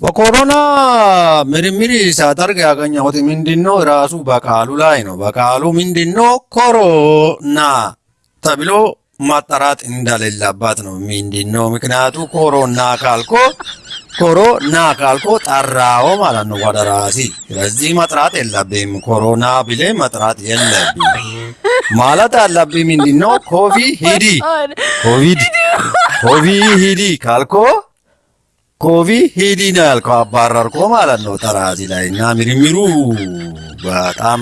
በኮሮና ምርምር ሳደርግ ያገኘሁት ምንድነው? ራሱ በቃሉ ላይ ነው። በቃሉ ምንድነው? ኮሮና ተብሎ ማጠራት እንደሌለባት ነው። ምንድነው ምክንያቱ? ኮሮና ካልኮ ኮሮና ካልኮ ጠራው ማለት ነው ወደ ራሲ። ስለዚህ መጥራት የለብም። ኮሮና ብሌ መጥራት የለብም ማለት ያለብኝ ምንድነው? ኮቪ ሂዲ ኮቪድ ኮቪ ሂዲ ካልኮ ኮቪ ሂዲ ነው ያልከው፣ አባረርኮ ማለት ነው ተራዚ ላይ እና ምርምሩ በጣም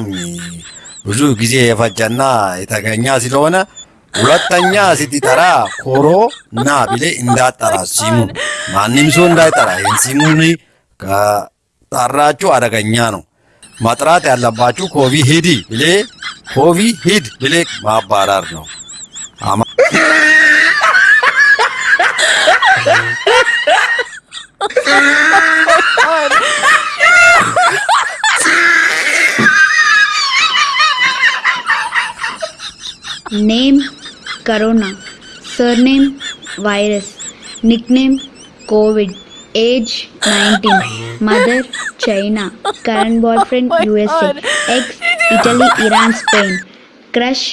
ብዙ ጊዜ የፈጀና የተገኘ ስለሆነ ሁለተኛ ስትጠራ ኮሮና ብሌ እንዳጠራ ሲሙ ማንም ሰው እንዳይጠራ። ይህን ሲሙን ከጠራችሁ አደገኛ ነው። መጥራት ያለባችሁ ኮቪ ሂዲ ብሌ ኮቪ ሂድ ብሌ ማባረር ነው። name corona surname virus nickname covid age 19 mother China current boyfriend USA ex Italy Iran Spain crush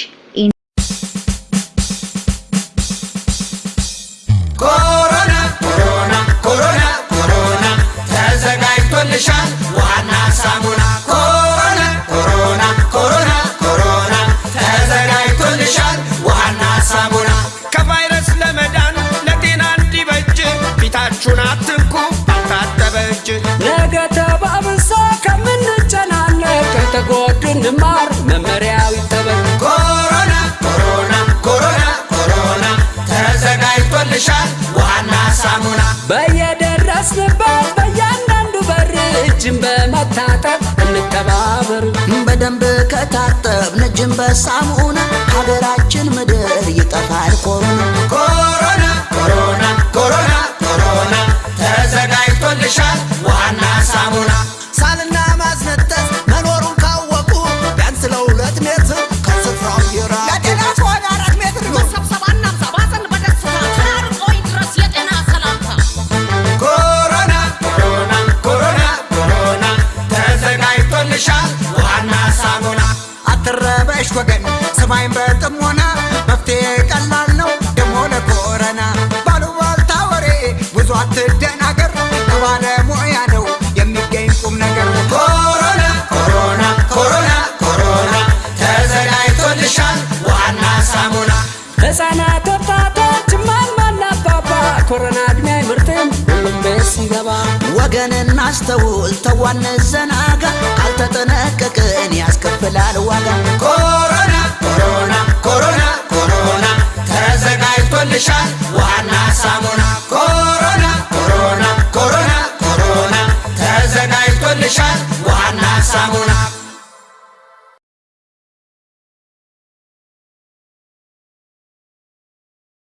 በየደረስንበት በእያንዳንዱ በር እጅን በመታጠብ እንተባበር። በደንብ ከታጠብን እጅን በሳሙና ሀገራችን ምድር ይጠፋል ኮሮና። አትረበሽ ወገን ስማኝ በጥሞና መፍትሄ ቀላል ነው ደሞ ለኮረና ባሉባልታ ወሬ ብዙ አትደናገር ከባለሙያ ነው የሚገኝ ቁም ነገር። ኮሮና ኮሮና ኮሮና ኮሮና ተዘጋጅቶልሻል ዋና ሳሙና። ሕፃናት፣ ወጣቶች፣ እማማና አባባ ኮሮና እድሜ አይመርጥም ሁሉም ቤት ሲገባ ወገን እናስተውል ተዋን ዘናጋ ካልተጠነቀቅን ያስከፍላል ዋጋ ተዘጋጅቶልሻል ዋና ሳሙና ኮሮና ኮሮና ኮሮና ኮሮና ተዘጋጅቶልሻል። ዋና ሳሙና